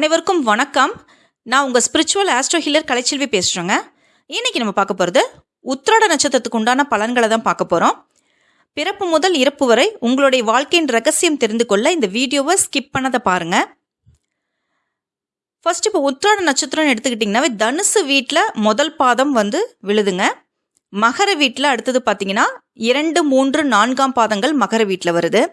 அனைவருக்கும் வணக்கம். நான் உங்கள் ஸ்பிரிச்சுவல் ஆஸ்ட்ரோ ஹீலர் கலைச்செல்வி பேசுகிறேங்க இன்னைக்கு நம்ம பார்க்க போகிறது உத்திராட நட்சத்திரத்துக்கு உண்டான பலன்களை தான் பார்க்க போகிறோம் பிறப்பு முதல் இறப்பு வரை உங்களுடைய வாழ்க்கையின் ரகசியம் தெரிந்து கொள்ள இந்த வீடியோவை ஸ்கிப் பண்ணதை பாருங்கள் ஃபர்ஸ்ட் இப்போ உத்திராட நட்சத்திரம்னு எடுத்துக்கிட்டிங்கன்னாவே தனுசு வீட்டில் முதல் பாதம் வந்து விழுதுங்க. மகர வீட்டில் அடுத்தது பார்த்தீங்கன்னா இரண்டு மூன்று நான்காம் பாதங்கள் மகர வீட்டில் வருது.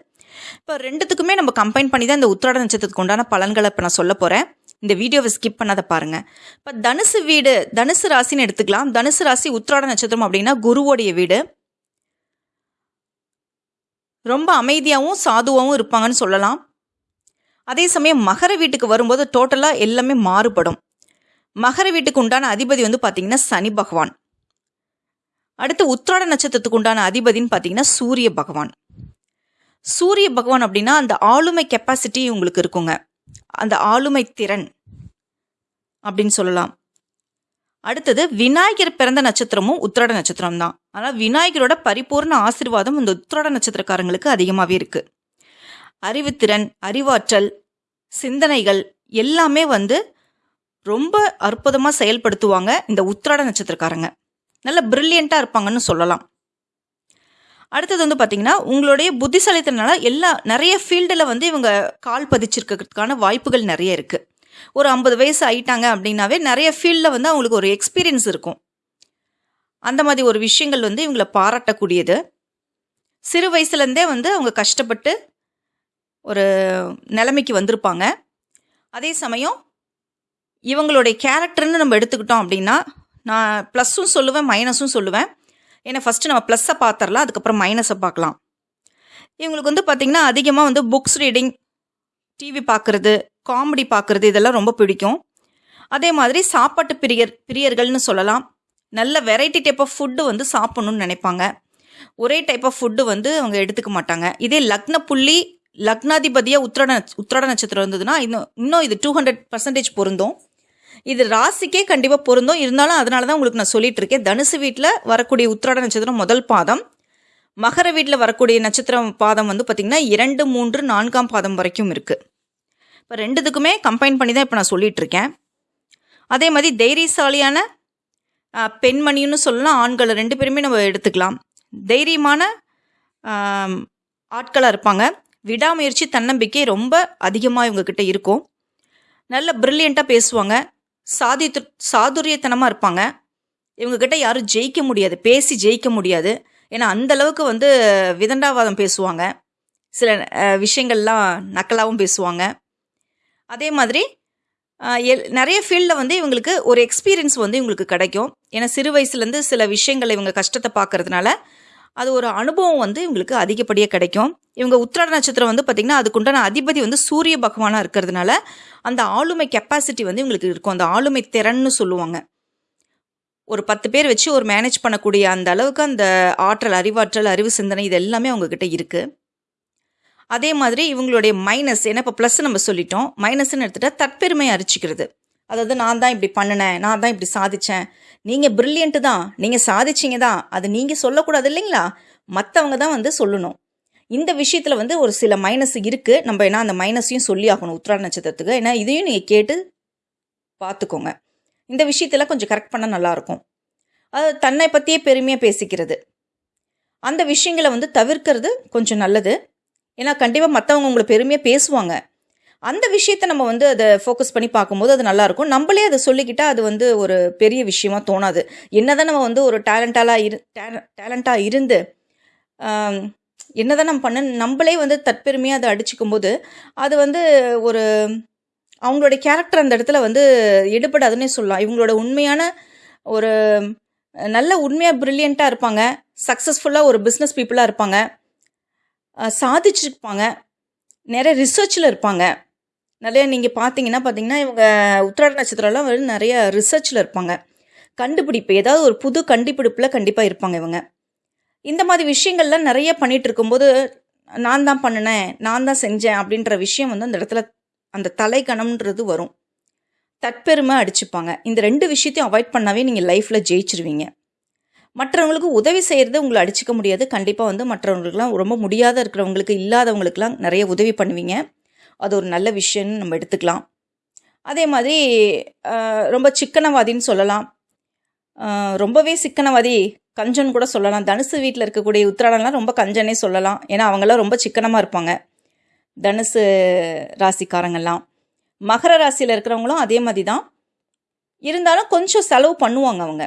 இப்போ ரெண்டுத்துக்குமே நம்ம கம்பைன் பண்ணி தான் இந்த உத்திராட நட்சத்திரத்துக்கு உண்டான பலன்களை இப்போ நான் சொல்ல போகிறேன் இந்த வீடியோவை ஸ்கிப் பண்ணாத பாருங்க. இப்போ தனுசு வீடு தனுசு ராசின்னு எடுத்துக்கலாம். தனுசு ராசி உத்திராட நட்சத்திரம் அப்படின்னா குருவோடைய வீடு. ரொம்ப அமைதியாகவும் சாதுவாகவும் இருப்பாங்கன்னு சொல்லலாம். அதே சமயம் மகர வீட்டுக்கு வரும்போது டோட்டலாக எல்லாமே மாறுபடும். மகர வீட்டுக்கு உண்டான அதிபதி வந்து பார்த்தீங்கன்னா சனி பகவான். அடுத்து உத்திராட நட்சத்திரத்துக்கு உண்டான அதிபதின்னு பார்த்தீங்கன்னா சூரிய பகவான். சூரிய பகவான் அப்படின்னா அந்த ஆளுமை கெப்பாசிட்டி உங்களுக்கு இருக்குங்க. அந்த ஆளுமை திறன் அப்படின்னு சொல்லலாம். அடுத்தது விநாயகர் பிறந்த நட்சத்திரமும் உத்திராட நட்சத்திரம் தான் ஆனால் விநாயகரோட பரிபூர்ண ஆசீர்வாதம் இந்த உத்திராட நட்சத்திரக்காரங்களுக்கு அதிகமாகவே இருக்கு. அறிவுத்திறன் அறிவாற்றல் சிந்தனைகள் எல்லாமே வந்து ரொம்ப அற்புதமாக செயல்படுத்துவாங்க இந்த உத்திராட நட்சத்திரக்காரங்க. நல்ல பிரில்லியண்ட்டாக இருப்பாங்கன்னு சொல்லலாம். அடுத்தது வந்து பார்த்தீங்கன்னா உங்களுடைய புத்திசாலித்தனால எல்லா நிறைய ஃபீல்டில் வந்து இவங்க கால் பதிச்சிருக்கிறதுக்கான வாய்ப்புகள் நிறைய இருக்குது ஒரு ஐம்பது வயசு ஆயிட்டாங்க அப்படின்னாவே நிறைய ஃபீல்டில் வந்து அவங்களுக்கு ஒரு எக்ஸ்பீரியன்ஸ் இருக்கும். அந்த மாதிரி ஒரு விஷயங்கள் வந்து இவங்களை பாராட்டக்கூடியது. சிறு வயசுலேருந்தே வந்து அவங்க கஷ்டப்பட்டு ஒரு நிலைமைக்கு வந்திருப்பாங்க. அதே சமயம் இவங்களுடைய கேரக்டர்னு நம்ம எடுத்துக்கிட்டோம் அப்படின்னா நான் ப்ளஸ்ஸும் சொல்லுவேன் மைனஸும் சொல்லுவேன். ஏன்னா ஃபஸ்ட்டு நம்ம ப்ளஸ்ஸை பார்த்துடலாம் அதுக்கப்புறம் மைனஸை பார்க்கலாம் இவங்களுக்கு வந்து பார்த்திங்கன்னா அதிகமாக வந்து புக்ஸ் ரீடிங் டிவி பார்க்குறது காமெடி பார்க்குறது இதெல்லாம் ரொம்ப பிடிக்கும். அதே மாதிரி சாப்பாட்டு பிரியர் பிரியர்கள்னு சொல்லலாம். நல்ல வெரைட்டி டைப் ஆஃப் ஃபுட்டு வந்து சாப்பிட்ணுன்னு நினைப்பாங்க. ஒரே டைப் ஆஃப் ஃபுட்டு வந்து அவங்க எடுத்துக்க மாட்டாங்க. இதே லக்ன புள்ளி லக்னாதிபதியாக உத்திரட உத்திரட நட்சத்திரம் இருந்ததுன்னா இன்னும் இன்னும் இது டூ ஹண்ட்ரட் பர்சன்டேஜ் பொருந்தும். இது ராசிக்கே கண்டிப்பாக பொருந்தும். இருந்தாலும் அதனால தான் உங்களுக்கு நான் சொல்லிட்டு இருக்கேன் தனுசு வீட்டில் வரக்கூடிய உத்திராட நட்சத்திரம் முதல் பாதம். மகர வீட்டில் வரக்கூடிய நட்சத்திரம் பாதம் வந்து பார்த்திங்கன்னா இரண்டு மூன்று நான்காம் பாதம் வரைக்கும் இருக்குது இப்போ ரெண்டுத்துக்குமே கம்பைன் பண்ணி தான் இப்போ நான் சொல்லிட்டு இருக்கேன் அதே மாதிரி தைரியசாலியான பெண்மணின்னு சொல்லலாம். ஆண்களை ரெண்டு பேருமே நம்ம எடுத்துக்கலாம். தைரியமான ஆட்களாக இருப்பாங்க. விடாமுயற்சி தன்னம்பிக்கை ரொம்ப அதிகமாக இவங்கக்கிட்ட இருக்கும். நல்ல ப்ரில்லியண்ட்டாக பேசுவாங்க. சாதி சாதுரியத்தனமாக இருப்பாங்க. இவங்கக்கிட்ட யாரும் ஜெயிக்க முடியாது. பேசி ஜெயிக்க முடியாது. ஏன்னா அந்த அளவுக்கு வந்து விதண்டாவாதம் பேசுவாங்க. சில விஷயங்கள்லாம் நக்கலாகவும் பேசுவாங்க. அதே மாதிரி எல் நிறைய ஃபீல்டில் வந்து இவங்களுக்கு ஒரு எக்ஸ்பீரியன்ஸ் வந்து இவங்களுக்கு கிடைக்கும். ஏன்னா சிறு வயசுலேருந்து சில விஷயங்களை இவங்க கஷ்டத்தை பார்க்கறதுனால அது ஒரு அனுபவம் வந்து இவங்களுக்கு அதிகப்படியாக கிடைக்கும். இவங்க உத்திராட நட்சத்திரம் வந்து பார்த்திங்கன்னா அதுக்குண்டான அதிபதி வந்து சூரிய பகவானாக இருக்கிறதுனால அந்த ஆளுமை கெப்பாசிட்டி வந்து இவங்களுக்கு இருக்கும். அந்த ஆளுமை திறன்னு சொல்லுவாங்க. ஒரு பத்து பேர் வச்சு ஒரு மேனேஜ் பண்ணக்கூடிய அந்த அளவுக்கு அந்த ஆற்றல் அறிவாற்றல் அறிவு சிந்தனை இது எல்லாமே அவங்கக்கிட்ட இருக்குது அதே மாதிரி இவங்களுடைய மைனஸ் ஏன்னா இப்போ ப்ளஸ் நம்ம சொல்லிட்டோம். மைனஸ்ன்னு எடுத்துகிட்டா தற்பெருமையை அரிச்சிக்கிறது. அதாவது நான் தான் இப்படி பண்ணினேன் நான் தான் இப்படி சாதித்தேன் நீங்கள் பிரில்லியண்ட்டு தான் நீங்கள் சாதிச்சீங்க தான் அது நீங்கள் சொல்லக்கூடாது இல்லைங்களா? மற்றவங்க தான் வந்து சொல்லணும். இந்த விஷயத்தில் வந்து ஒரு சில மைனஸ் இருக்குது நம்ம ஏன்னா அந்த மைனஸையும் சொல்லி ஆகணும் உத்திராட நட்சத்திரத்துக்கு. ஏன்னா இதையும் நீங்கள் கேட்டு பார்த்துக்கோங்க இந்த விஷயத்தில் கொஞ்சம் கரெக்ட் பண்ணால் நல்லாயிருக்கும் அது தன்னை பற்றியே பெருமையாக பேசிக்கிறது. அந்த விஷயங்களை வந்து தவிர்க்கிறது கொஞ்சம் நல்லது. ஏன்னா கண்டிப்பாக மற்றவங்க உங்களை பெருமையாக பேசுவாங்க. அந்த விஷயத்த நம்ம வந்து அதை ஃபோக்கஸ் பண்ணி பார்க்கும்போது அது நல்லாயிருக்கும் நம்மளே அதை சொல்லிக்கிட்டால் அது வந்து ஒரு பெரிய விஷயமா தோணாது. என்னதான் நம்ம வந்து ஒரு டேலண்டாலாக இரு டேலண்ட்டாக இருந்து என்னதான் நம்ம பண்ண நம்மளே வந்து தற்பெருமையாக அதை அடிச்சுக்கும் போது அது வந்து ஒரு அவங்களோட கேரக்டர் அந்த இடத்துல வந்து எடுபடாதுன்னே சொல்லலாம். இவங்களோட உண்மையான ஒரு நல்ல உண்மையாக ப்ரில்லியண்ட்டாக இருப்பாங்க. சக்ஸஸ்ஃபுல்லாக ஒரு பிஸ்னஸ் பீப்புளாக இருப்பாங்க. சாதிச்சிருப்பாங்க. நிறைய ரிசர்ச்சில் இருப்பாங்க. நிறைய நீங்கள் பார்த்தீங்கன்னா பார்த்தீங்கன்னா இவங்க உத்திராட நட்சத்திரம்லாம் வந்து நிறைய ரிசர்ச்சில் இருப்பாங்க. கண்டுபிடிப்பு ஏதாவது ஒரு புது கண்டுபிடிப்பில் கண்டிப்பாக இருப்பாங்க இவங்க. இந்த மாதிரி விஷயங்கள்லாம் நிறைய பண்ணிகிட்டு இருக்கும்போது நான் தான் பண்ணினேன் நான் தான் செஞ்சேன் அப்படின்ற விஷயம் வந்து அந்த இடத்துல அந்த தலைக்கணம்ன்றது வரும். தற்பெருமை அடிச்சுப்பாங்க. இந்த ரெண்டு விஷயத்தையும் அவாய்ட் பண்ணாவே நீங்கள் லைஃப்பில் ஜெயிச்சிருவீங்க. மற்றவங்களுக்கு உதவி செய்கிறது உங்களை அடிச்சுக்க முடியாது. கண்டிப்பாக வந்து மற்றவங்களுக்குலாம் ரொம்ப முடியாத இருக்கிறவங்களுக்கு இல்லாதவங்களுக்குலாம் நிறைய உதவி பண்ணுவீங்க. அது ஒரு நல்ல விஷயம்னு நம்ம எடுத்துக்கலாம். அதே மாதிரி ரொம்ப சிக்கனவாதின்னு சொல்லலாம். ரொம்பவே சிக்கனவாதி கஞ்சன் கூட சொல்லலாம். தனுசு வீட்டில் இருக்கக்கூடிய உத்திராடம்லாம் ரொம்ப கஞ்சனே சொல்லலாம். ஏன்னா அவங்கெல்லாம் ரொம்ப சிக்கனமாக இருப்பாங்க. தனுசு ராசிக்காரங்கெல்லாம். மகர ராசியில் இருக்கிறவங்களும் அதே மாதிரி தான். இருந்தாலும் கொஞ்சம் செலவு பண்ணுவாங்க அவங்க.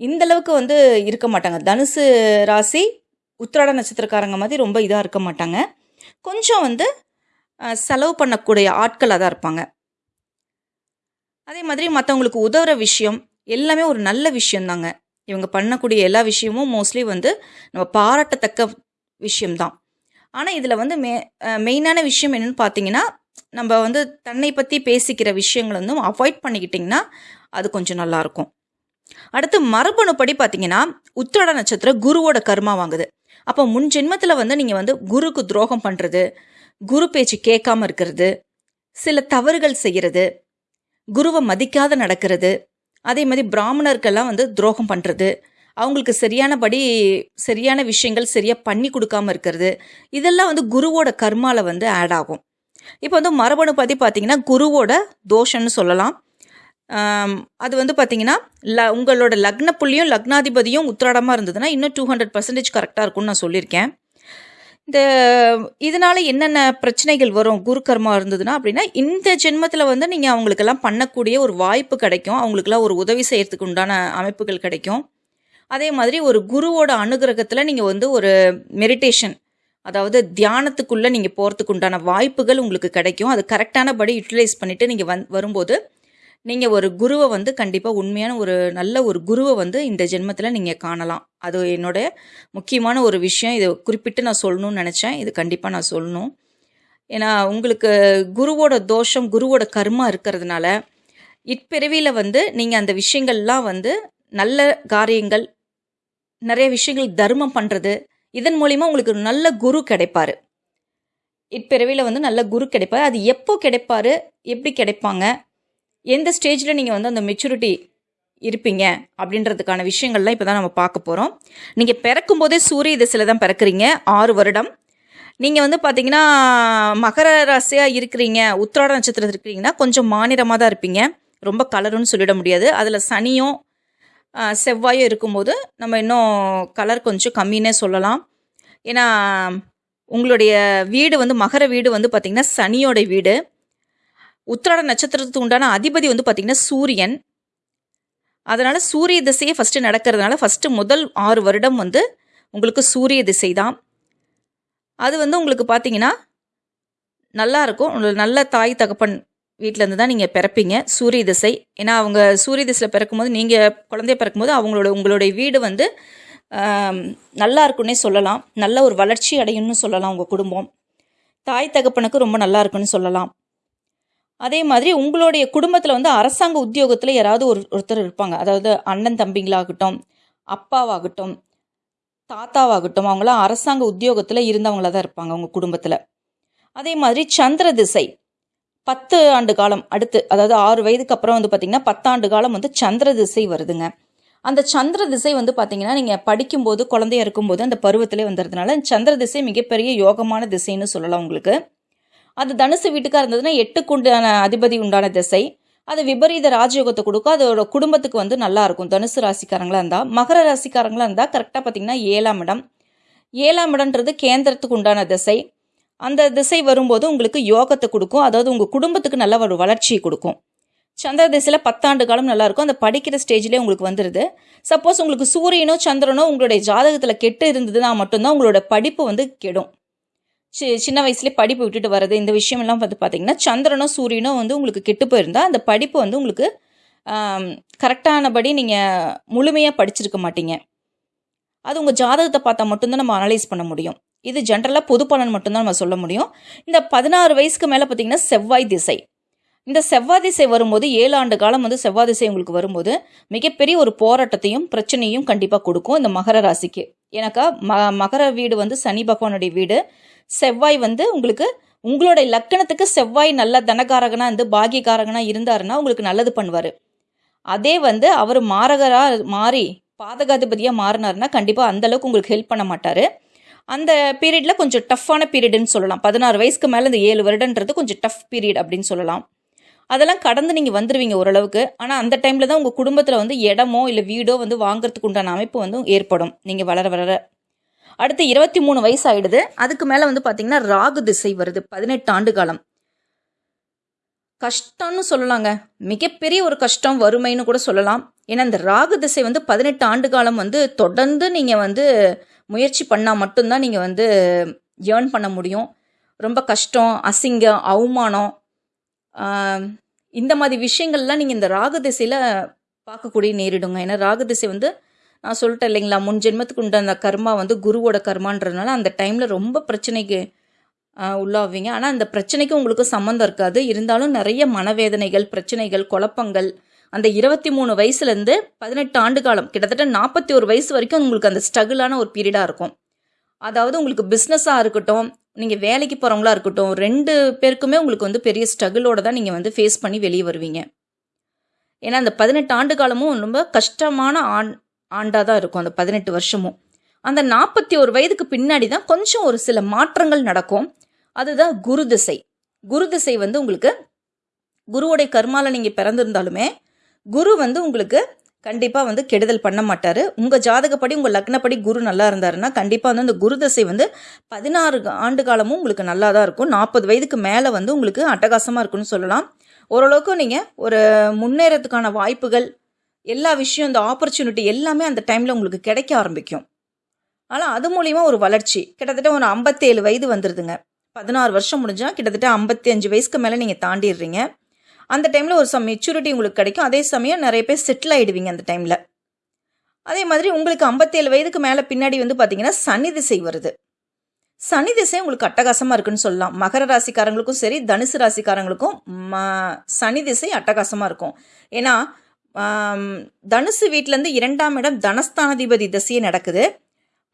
இந்த அளவுக்கு வந்து இருக்க மாட்டாங்க. தனுசு ராசி உத்திராட நட்சத்திரக்காரங்க மாதிரி ரொம்ப இதாக இருக்க மாட்டாங்க. கொஞ்சம் வந்து செலவு பண்ணக்கூடிய ஆட்களாக தான் இருப்பாங்க. அதே மாதிரி மற்றவங்களுக்கு உதவுற விஷயம் எல்லாமே ஒரு நல்ல விஷயம்தாங்க. இவங்க பண்ணக்கூடிய எல்லா விஷயமும் மோஸ்ட்லி வந்து நம்ம பாராட்டத்தக்க விஷயம்தான். ஆனால் இதில் வந்து மெ மெயினான விஷயம் என்னென்னு பார்த்தீங்கன்னா நம்ம வந்து தன்னை பற்றி பேசிக்கிற விஷயங்களை வந்து அவாய்ட் பண்ணிக்கிட்டிங்கன்னா அது கொஞ்சம் நல்லாயிருக்கும் அடுத்து மரபணுப்படி பார்த்தீங்கன்னா உத்திரட நட்சத்திரம் குருவோட கர்மா வாங்குது. அப்போ முன் ஜென்மத்தில் வந்து நீங்கள் வந்து குருக்கு துரோகம் பண்ணுறது குரு பேச்சு கேட்காம இருக்கிறது சில தவறுகள் செய்கிறது குருவை மதிக்காத நடக்கிறது அதே மாதிரி பிராமணர்கள்லாம் வந்து துரோகம் பண்ணுறது அவங்களுக்கு சரியானபடி சரியான விஷயங்கள் சரியாக பண்ணி கொடுக்காம இருக்கிறது இதெல்லாம் வந்து குருவோட கர்மாவில் வந்து ஆட் ஆகும். இப்போ வந்து மரபணு பற்றி பார்த்தீங்கன்னா குருவோட தோஷம்னு சொல்லலாம். அது வந்து பார்த்தீங்கன்னா ல உங்களோட லக்ன புள்ளியும் லக்னாதிபதியும் உத்திராடமாக இருந்ததுன்னா இன்னும் டூ ஹண்ட்ரட் பர்சன்டேஜ் கரெக்டாக இருக்கும்னு நான் சொல்லியிருக்கேன். இந்த இதனால என்னென்ன பிரச்சனைகள் வரும்? குரு கர்மா இருந்ததுன்னா அப்படின்னா இந்த ஜென்மத்தில் வந்து நீங்கள் அவங்களுக்கெல்லாம் பண்ணக்கூடிய ஒரு வாய்ப்பு கிடைக்கும். அவங்களுக்கெல்லாம் ஒரு உதவி செய்கிறதுக்கு உண்டான அமைப்புகள் கிடைக்கும். அதே மாதிரி ஒரு குருவோட அனுகிரகத்தில் நீங்கள் வந்து ஒரு மெடிடேஷன் அதாவது தியானத்துக்குள்ளே நீங்கள் போகிறதுக்கு உண்டான வாய்ப்புகள் உங்களுக்கு கிடைக்கும். அது கரெக்டானபடி யூட்டிலைஸ் பண்ணிவிட்டு நீங்கள் வந் வரும்போது நீங்கள் ஒரு குருவை வந்து கண்டிப்பாக உண்மையான ஒரு நல்ல ஒரு குருவை வந்து இந்த ஜென்மத்தில் நீங்கள் காணலாம். அது என்னோட முக்கியமான ஒரு விஷயம். இதை குறிப்பிட்டு நான் சொல்லணும்னு நினச்சேன். இது கண்டிப்பாக நான் சொல்லணும். ஏன்னா உங்களுக்கு குருவோட தோஷம் குருவோட கர்மா இருக்கிறதுனால இப்பிறவியில் வந்து நீங்கள் அந்த விஷயங்கள்லாம் வந்து நல்ல காரியங்கள் நிறைய விஷயங்கள் தர்மம் பண்ணுறது இதன் மூலிமா உங்களுக்கு நல்ல குரு கிடைப்பாரு. இப்பிறவியில் வந்து நல்ல குரு கிடைப்பாரு. அது எப்போ கிடைப்பாரு? எப்படி கிடைப்பாங்க? எந்த ஸ்டேஜில் நீங்கள் வந்து அந்த மெச்சூரிட்டி இருப்பீங்க அப்படின்றதுக்கான விஷயங்கள்லாம் இப்போ தான் நம்ம பார்க்க போகிறோம் நீங்கள் பிறக்கும் போதே சூரிய திசையில் தான் பிறக்கிறீங்க. ஆறு வருடம். நீங்கள் வந்து பார்த்தீங்கன்னா மகர ராசியாக இருக்கிறீங்க உத்திராட நட்சத்திரத்தில் இருக்கிறீங்கன்னா கொஞ்சம் மாநிலமாக தான் இருப்பீங்க. ரொம்ப கலருன்னு சொல்லிட முடியாது. அதில் சனியும் செவ்வாயும் இருக்கும்போது நம்ம இன்னும் கலர் கொஞ்சம் கம்மின்னே சொல்லலாம். ஏன்னா உங்களுடைய வீடு வந்து மகர வீடு வந்து பார்த்திங்கன்னா சனியோட வீடு. உத்திராட நட்சத்திரத்துக்கு உண்டான அதிபதி வந்து பார்த்திங்கன்னா சூரியன். அதனால் சூரிய திசையே ஃபஸ்ட்டு நடக்கிறதுனால ஃபஸ்ட்டு முதல் ஆறு வருடம் வந்து உங்களுக்கு சூரிய திசை தான் அது வந்து உங்களுக்கு பார்த்தீங்கன்னா நல்லா இருக்கும். உங்களுக்கு நல்ல தாய் தகப்பன் வீட்டிலேருந்து தான் நீங்கள் பிறப்பீங்க சூரிய திசை. ஏன்னா அவங்க சூரிய திசையில் பிறக்கும்போது நீங்கள் குழந்தைய பிறக்கும்போது அவங்களோட உங்களுடைய வீடு வந்து நல்லா இருக்குன்னே சொல்லலாம். நல்ல ஒரு வளர்ச்சி அடையும்னு சொல்லலாம் உங்கள் குடும்பம். தாய் தகப்பனுக்கு ரொம்ப நல்லா இருக்குன்னு சொல்லலாம். அதே மாதிரி உங்களுடைய குடும்பத்தில் வந்து அரசாங்க உத்தியோகத்தில் யாராவது ஒரு ஒருத்தர் இருப்பாங்க. அதாவது அண்ணன் தம்பிங்களாகட்டும் அப்பாவாகட்டும் தாத்தாவாகட்டும் அவங்களாம் அரசாங்க உத்தியோகத்தில் இருந்தவங்களா தான் இருப்பாங்க அவங்க குடும்பத்தில். அதே மாதிரி சந்திர திசை பத்து ஆண்டு காலம் அடுத்து அதாவது ஆறு வயதுக்கு அப்புறம் வந்து பார்த்திங்கன்னா பத்தாண்டு காலம் வந்து சந்திர திசை வருதுங்க. அந்த சந்திர திசை வந்து பார்த்தீங்கன்னா நீங்கள் படிக்கும்போது குழந்தையா இருக்கும்போது அந்த பருவத்திலே வந்துடுறதுனால சந்திர திசை மிகப்பெரிய யோகமான திசைன்னு சொல்லலாம் உங்களுக்கு. அது தனுசு வீட்டுக்காக இருந்ததுன்னா எட்டுக்கு உண்டான அதிபதி உண்டான திசை. அது விபரீத ராஜயோகத்தை கொடுக்கும். அதோட குடும்பத்துக்கு வந்து நல்லா இருக்கும். தனுசு ராசிக்காரங்களா இருந்தால் மகர ராசிக்காரங்களா இருந்தால் கரெக்டாக பார்த்தீங்கன்னா ஏழாம் இடம். ஏழாம் இடம்ன்றது கேந்திரத்துக்கு உண்டான திசை. அந்த திசை வரும்போது உங்களுக்கு யோகத்தை கொடுக்கும். அதாவது உங்கள் குடும்பத்துக்கு நல்ல ஒரு வளர்ச்சியை கொடுக்கும். சந்திர திசையில் பத்தாண்டு காலம் நல்லா இருக்கும். அந்த படிக்கிற ஸ்டேஜ்லேயே உங்களுக்கு வந்துடுது சப்போஸ் உங்களுக்கு சூரியனோ சந்திரனோ உங்களுடைய ஜாதகத்தில் கெட்டு இருந்ததுன்னா மட்டும்தான் உங்களோட படிப்பு வந்து கெடும். சின்ன வயசுலேயே படிப்பு விட்டுட்டு வர்றது இந்த விஷயமெல்லாம் வந்து பார்த்தீங்கன்னா சந்திரனோ சூரியனோ வந்து உங்களுக்கு கெட்டு போயிருந்தால் அந்த படிப்பு வந்து உங்களுக்கு கரெக்டானபடி நீங்கள் முழுமையாக படிச்சிருக்க மாட்டீங்க. அது உங்கள் ஜாதகத்தை பார்த்தா மட்டும்தான் நம்ம அனலைஸ் பண்ண முடியும். இது ஜென்ரலாக பொது பலன் மட்டும்தான் நம்ம சொல்ல முடியும். இந்த பதினாறு வயசுக்கு மேலே பார்த்தீங்கன்னா செவ்வாய் திசை. இந்த செவ்வாய் திசை வரும்போது ஏழு ஆண்டு காலம் வந்து செவ்வாய் திசை உங்களுக்கு வரும்போது மிகப்பெரிய ஒரு போராட்டத்தையும் பிரச்சனையும் கண்டிப்பாக கொடுக்கும் இந்த மகர ராசிக்கு. ஏன்னாக்கா ம மகர வீடு வந்து சனி பகவானுடைய வீடு. செவ்வாய் வந்து உங்களுக்கு உங்களுடைய லக்கணத்துக்கு செவ்வாய் நல்ல தனகாரகனாக இருந்து பாகியகாரகனாக இருந்தாருன்னா உங்களுக்கு நல்லது பண்ணுவார். அதே வந்து அவர் மாரகராக மாறி பாதகாதிபதியாக மாறினார்னா கண்டிப்பாக அந்தளவுக்கு உங்களுக்கு ஹெல்ப் பண்ண மாட்டார். அந்த பீரியடில் கொஞ்சம் டஃப்பான பீரியடுன்னு சொல்லலாம். பதினாறு வயசுக்கு மேலே இந்த ஏழு வருடன்றது கொஞ்சம் டஃப் பீரியட் அப்படின்னு சொல்லலாம். அதெல்லாம் கடந்து நீங்கள் வந்துடுவீங்க ஓரளவுக்கு. ஆனால் அந்த டைமில் தான் உங்கள் குடும்பத்தில் வந்து இடமோ இல்லை வீடோ வந்து வாங்குறதுக்கு உண்டான அமைப்பு வந்து ஏற்படும். நீங்கள் வளர வளர. அடுத்து இருபத்தி மூணு வயசு ஆயிடுது அதுக்கு மேலே வந்து பார்த்தீங்கன்னா ராகு திசை வருது. பதினெட்டு ஆண்டு காலம். கஷ்டம்னு சொல்லலாங்க. மிகப்பெரிய ஒரு கஷ்டம் வறுமைன்னு கூட சொல்லலாம். ஏன்னா இந்த ராகு திசை வந்து பதினெட்டு ஆண்டு காலம் வந்து தொடர்ந்து நீங்கள் வந்து முயற்சி பண்ணால் மட்டும்தான் நீங்கள் வந்து ஏர்ன் பண்ண முடியும். ரொம்ப கஷ்டம் அசிங்கம் அவமானம் இந்த மாதிரி விஷயங்கள்லாம் நீங்கள் இந்த ராகு திசையில் பார்க்கக்கூடிய நேரிடுங்க. ஏன்னா ராகு திசை வந்து நான் சொல்லிட்டேன் இல்லைங்களா முன் ஜென்மத்துக்கு உண்டான கர்மா வந்து குருவோட கர்மான்றதுனால அந்த டைமில் ரொம்ப பிரச்சனைக்கு உள்ளாவீங்க. ஆனால் அந்த பிரச்சனைக்கு உங்களுக்கு சம்மந்தம் இருக்காது. இருந்தாலும் நிறைய மனவேதனைகள் பிரச்சனைகள் குழப்பங்கள் அந்த இருபத்தி மூணு வயசுலேருந்து பதினெட்டு ஆண்டு காலம் கிட்டத்தட்ட நாற்பத்தி ஒரு வயசு வரைக்கும் உங்களுக்கு அந்த ஸ்ட்ரகிளான ஒரு பீரியடாக இருக்கும். அதாவது உங்களுக்கு பிஸ்னஸாக இருக்கட்டும் நீங்கள் வேலைக்கு போகிறவங்களா இருக்கட்டும் ரெண்டு பேருக்குமே உங்களுக்கு வந்து பெரிய ஸ்ட்ரகிளோட தான் நீங்கள் வந்து ஃபேஸ் பண்ணி வெளியே வருவீங்க. ஏன்னா அந்த பதினெட்டு ஆண்டு காலமும் ரொம்ப கஷ்டமான ஆண் ஆண்டாக தான் இருக்கும் அந்த பதினெட்டு வருஷமும். அந்த நாற்பத்தி ஒரு வயதுக்கு பின்னாடி தான் கொஞ்சம் ஒரு சில மாற்றங்கள் நடக்கும். அதுதான் குரு திசை. குரு திசை வந்து உங்களுக்கு குருவோடைய கர்மாவில் நீங்கள் பிறந்திருந்தாலுமே குரு வந்து உங்களுக்கு கண்டிப்பாக வந்து கெடுதல் பண்ண மாட்டார். உங்கள் ஜாதகப்படி உங்கள் லக்னப்படி குரு நல்லா இருந்தாருன்னா கண்டிப்பாக வந்து அந்த குரு தசை வந்து பதினாறு ஆண்டு காலமும் உங்களுக்கு நல்லா தான் இருக்கும். நாற்பது வயதுக்கு மேலே வந்து உங்களுக்கு அட்டகாசமாக இருக்குன்னு சொல்லலாம். ஓரளவுக்கு நீங்கள் ஒரு முன்னேறத்துக்கான வாய்ப்புகள் எல்லா விஷயம் இந்த ஆப்பர்ச்சுனிட்டி எல்லாமே அந்த டைமில் உங்களுக்கு கிடைக்க ஆரம்பிக்கும். ஆனால் அது மூலிமா ஒரு வளர்ச்சி. கிட்டத்தட்ட ஒரு ஐம்பத்தேழு வயது வந்துடுதுங்க பதினாறு வருஷம் முடிஞ்சால் கிட்டத்தட்ட ஐம்பத்தி அஞ்சு வயசுக்கு மேலே நீங்கள் தாண்டிடுறீங்க. அந்த டைமில் ஒரு சம் மெச்சூரிட்டி உங்களுக்கு கிடைக்கும். அதே சமயம் நிறைய பேர் செட்டில் ஆகிடுவீங்க அந்த டைமில் அதே மாதிரி உங்களுக்கு ஐம்பத்தேழு வயதுக்கு மேலே பின்னாடி வந்து பார்த்தீங்கன்னா சனி திசை வருது. சனி திசை உங்களுக்கு அட்டகாசமாக இருக்குன்னு சொல்லலாம். மகர ராசிக்காரங்களுக்கும் சரி தனுசு ராசிக்காரங்களுக்கும் ம சனி திசை அட்டகாசமாக இருக்கும். ஏன்னா தனுசு வீட்டிலேருந்து இரண்டாம் இடம் தனஸ்தானாதிபதி திசையே நடக்குது.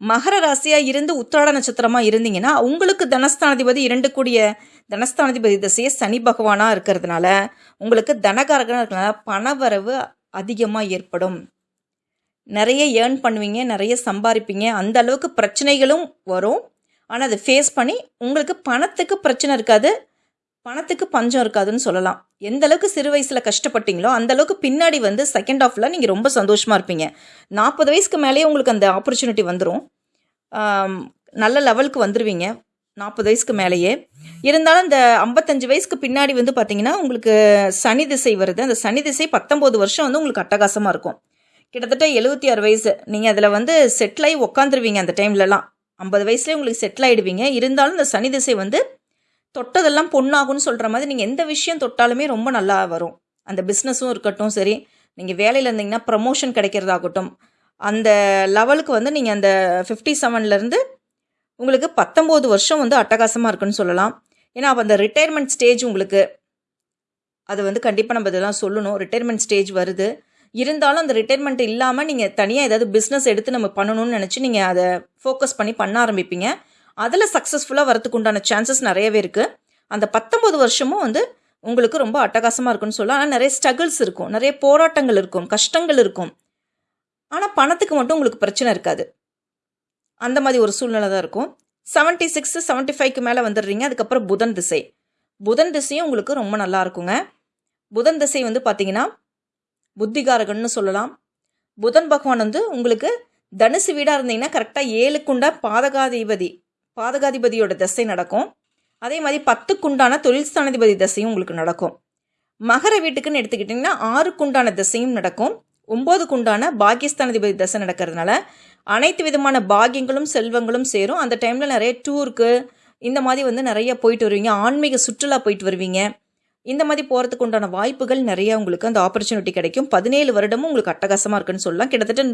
மகர ராசியாக இருந்து உத்திராட நட்சத்திரமாக இருந்தீங்கன்னா உங்களுக்கு தனஸ்தானாதிபதி இரண்டு கூடிய தனஸ்தானாதிபதி திசையை சனி பகவானாக இருக்கிறதுனால உங்களுக்கு தனகாரகனாக இருக்கிறதுனால பணவரவு அதிகமாக ஏற்படும். நிறைய ஏர்ன் பண்ணுவீங்க நிறைய சம்பாதிப்பீங்க. அந்த அளவுக்கு பிரச்சனைகளும் வரும். ஆனால் அதை ஃபேஸ் பண்ணி உங்களுக்கு பணத்துக்கு பிரச்சனை இருக்காது பணத்துக்கு பஞ்சம் இருக்காதுன்னு சொல்லலாம். எந்த அளவுக்கு சிறு வயசில் கஷ்டப்பட்டீங்களோ அந்த அளவுக்கு பின்னாடி வந்து செகண்ட் ஆஃப்ல நீங்கள் ரொம்ப சந்தோஷமாக இருப்பீங்க. நாற்பது வயசுக்கு மேலேயே உங்களுக்கு அந்த ஆப்பர்ச்சுனிட்டி வந்துடும் நல்ல லெவலுக்கு வந்துடுவீங்க நாற்பது வயசுக்கு மேலேயே. இருந்தாலும் இந்த ஐம்பத்தஞ்சு வயசுக்கு பின்னாடி வந்து பார்த்தீங்கன்னா உங்களுக்கு சனி திசை வருது. அந்த சனி திசை பத்தொம்போது வருஷம் வந்து உங்களுக்கு அட்டகாசமாக இருக்கும். கிட்டத்தட்ட எழுபத்தி ஆறு வயசு. நீங்கள் அதில் வந்து செட்டில் ஆகி உக்காந்துருவீங்க அந்த டைம்லலாம். ஐம்பது வயசுலேயே உங்களுக்கு செட்டில் ஆகிடுவீங்க இருந்தாலும் இந்த சனி திசை வந்து தொட்டதெல்லாம் பொண்ணாகும்னு சொல்கிற மாதிரி நீங்கள் எந்த விஷயம் தொட்டாலுமே ரொம்ப நல்லா வரும். அந்த பிஸ்னஸும் இருக்கட்டும் சரி. நீங்கள் வேலையில் இருந்தீங்கன்னா ப்ரமோஷன் கிடைக்கிறதாகட்டும். அந்த லெவலுக்கு வந்து நீங்கள் அந்த ஃபிஃப்டி செவன்லேருந்து உங்களுக்கு பத்தொம்போது வருஷம் வந்து அட்டகாசமாக இருக்குன்னு சொல்லலாம். ஏன்னா அப்போ அந்த ரிட்டையர்மெண்ட் ஸ்டேஜ் உங்களுக்கு அது வந்து கண்டிப்பாக நம்ம இதெல்லாம் சொல்லணும். ரிட்டையர்மெண்ட் ஸ்டேஜ் வருது. இருந்தாலும் அந்த ரிட்டையர்மெண்ட் இல்லாமல் நீங்கள் தனியாக ஏதாவது பிஸ்னஸ் எடுத்து நம்ம பண்ணணும்னு நினச்சி நீங்கள் அதை ஃபோக்கஸ் பண்ணி பண்ண ஆரம்பிப்பீங்க. அதில் சக்ஸஸ்ஃபுல்லாக வரத்துக்கு உண்டான சான்சஸ் நிறையவே இருக்குது அந்த பத்தொம்பது வருஷமும் வந்து உங்களுக்கு ரொம்ப அட்டகாசமாக இருக்குன்னு சொல்லலாம். ஆனால் நிறைய ஸ்ட்ரகிள்ஸ் இருக்கும். நிறைய போராட்டங்கள் இருக்கும். கஷ்டங்கள் இருக்கும். ஆனால் பணத்துக்கு மட்டும் உங்களுக்கு பிரச்சனை இருக்காது. அந்த மாதிரி ஒரு சூழ்நிலை தான் இருக்கும். செவன்ட்டி சிக்ஸ் செவன்ட்டி ஃபைவ்க்கு மேலே வந்துடுறீங்க அதுக்கப்புறம் புதன் திசை. புதன் திசையும் உங்களுக்கு ரொம்ப நல்லா இருக்குங்க. புதன் திசை வந்து பார்த்தீங்கன்னா புத்திகாரகன்னு சொல்லலாம். புதன் பகவான் வந்து உங்களுக்கு தனுசு வீடாக இருந்தீங்கன்னா கரெக்டாக ஏழுக்குண்ட பாதகாதிபதி பாதகாதிபதியோட திசை நடக்கும். அதே மாதிரி பத்துக்குண்டான தொழில் ஸ்தானாதிபதி திசையும் உங்களுக்கு நடக்கும். மகர வீட்டுக்குன்னு எடுத்துக்கிட்டிங்கன்னா ஆறுக்குண்டான திசையும் நடக்கும். ஒம்போதுக்குண்டான பாகிஸ்தானாதிபதி திசை நடக்கிறதுனால அனைத்து விதமான பாகியங்களும் செல்வங்களும் சேரும். அந்த டைமில் நிறைய டூருக்கு இந்த மாதிரி வந்து நிறைய போயிட்டு வருவீங்க. ஆன்மீக சுற்றுலா போயிட்டு வருவீங்க. இந்த மாதிரி போகிறதுக்கு உண்டான வாய்ப்புகள் நிறைய உங்களுக்கு அந்த ஆப்பர்ச்சுனிட்டி கிடைக்கும். பதினேழு வருடமும் உங்களுக்கு அட்டகாசமாக இருக்குன்னு சொல்லலாம். கிட்டத்தட்ட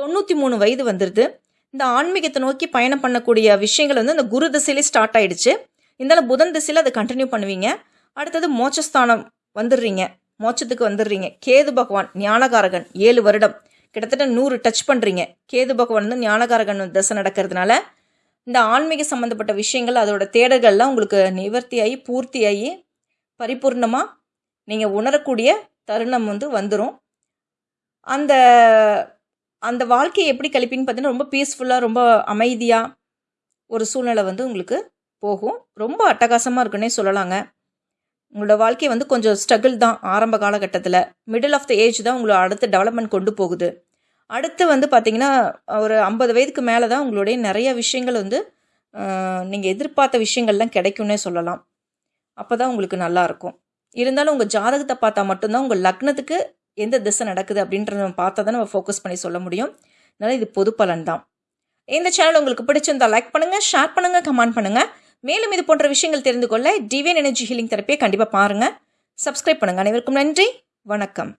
தொண்ணூற்றி மூணு வயது வந்துடுது இந்த ஆன்மீகத்தை நோக்கி பயணம் பண்ணக்கூடிய விஷயங்கள் வந்து இந்த குரு திசையிலே ஸ்டார்ட் ஆயிடுச்சு. இருந்தாலும் புதன் திசையில் அதை கண்டினியூ பண்ணுவீங்க. அடுத்தது மோட்சஸ்தானம் வந்துடுறீங்க. மோட்சத்துக்கு வந்துடுறீங்க. கேது பகவான் ஞானகாரகன் ஏழு வருடம். கிட்டத்தட்ட நூறு டச் பண்ணுறீங்க கேது பகவான் வந்து ஞானகாரகன் தசை நடக்கிறதுனால இந்த ஆன்மீக சம்மந்தப்பட்ட விஷயங்கள் அதோட தேடல்கள்லாம் உங்களுக்கு நிவர்த்தியாகி பூர்த்தியாகி பரிபூர்ணமாக நீங்கள் உணரக்கூடிய தருணம் வந்து வந்துடும் அந்த அந்த வாழ்க்கையை எப்படி கழிப்பின்னு பார்த்தீங்கன்னா ரொம்ப பீஸ்ஃபுல்லாக ரொம்ப அமைதியாக ஒரு சூழ்நிலை வந்து உங்களுக்கு போகும். ரொம்ப அட்டகாசமாக இருக்குன்னே சொல்லலாங்க. உங்களோட வாழ்க்கை வந்து கொஞ்சம் ஸ்ட்ரகிள் தான் ஆரம்ப காலகட்டத்தில். மிடில் ஆஃப் த ஏஜ் தான் உங்களை அடுத்த டெவலப்மெண்ட் கொண்டு போகுது. அடுத்து வந்து பார்த்திங்கன்னா ஒரு ஐம்பது வயதுக்கு மேலே தான் உங்களுடைய நிறைய விஷயங்கள் வந்து நீங்கள் எதிர்பார்த்த விஷயங்கள்லாம் கிடைக்கும்னே சொல்லலாம். அப்போ தான் உங்களுக்கு நல்லாயிருக்கும் இருந்தாலும் உங்கள் ஜாதகத்தை பார்த்தா மட்டும்தான் உங்கள் லக்னத்துக்கு எந்த திசை நடக்குது அப்படின்றத நம்ம பார்த்தா தான் நம்ம ஃபோக்கஸ் பண்ணி சொல்ல முடியும். அதனால் இது பொது பலன் தான். இந்த சேனல் உங்களுக்கு பிடிச்சிருந்தா லைக் பண்ணுங்கள் ஷேர் பண்ணுங்கள் கமெண்ட் பண்ணுங்கள் மேலும் இது போன்ற விஷயங்கள் தெரிந்து கொள்ள டிவியன் எனர்ஜி ஹீலிங் தெரப்பியை கண்டிப்பாக பாருங்கள் சப்ஸ்கிரைப் பண்ணுங்கள் அனைவருக்கும் நன்றி. வணக்கம்.